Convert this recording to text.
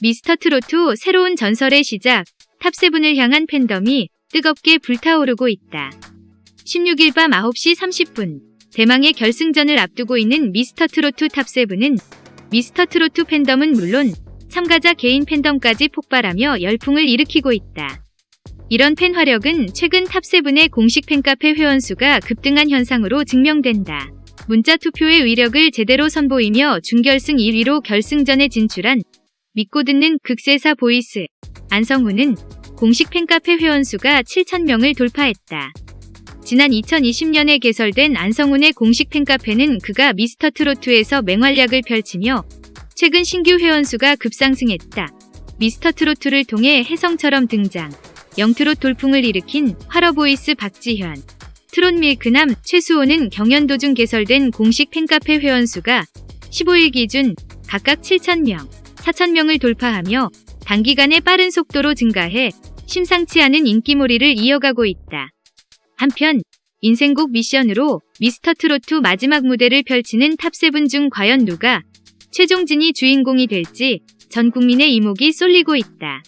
미스터트롯 새로운 전설의 시작, top seven을 향한 팬덤이 뜨겁게 불타오르고 있다. 16일 밤 9시 30분, 대망의 결승전을 앞두고 있는 미스터트롯 top seven은 미스터트롯 팬덤은 물론 참가자 개인 팬덤까지 폭발하며 열풍을 일으키고 있다. 이런 팬 화력은 최근 top seven의 공식 팬카페 회원수가 급등한 현상으로 증명된다. 문자 투표의 위력을 제대로 선보이며 준결승 1위로 결승전에 진출한 믿고 듣는 극세사 voice 안성훈은 공식 팬카페 회원수가 7,000명을 돌파했다. 지난 2020년에 개설된 안성훈의 공식 팬카페는 그가 미스터트롯에서 맹활약을 펼치며 최근 신규 회원수가 급상승했다. 미스터트롯을 통해 혜성처럼 등장, young 트롯 돌풍을 일으킨 활어 voice 박지현, 트롯 밀크남 최수호는 경연 도중 개설된 공식 팬카페 회원수가 15일 기준 각각 7,000명, 4,000명을 돌파하며 단기간에 빠른 속도로 증가해 심상치 않은 인기몰이를 이어가고 있다. 한편 인생곡 미션으로 미스터 트로트 마지막 무대를 펼치는 top seven 중 과연 누가 최종 진의 주인공이 될지 전 국민의 이목이 쏠리고 있다.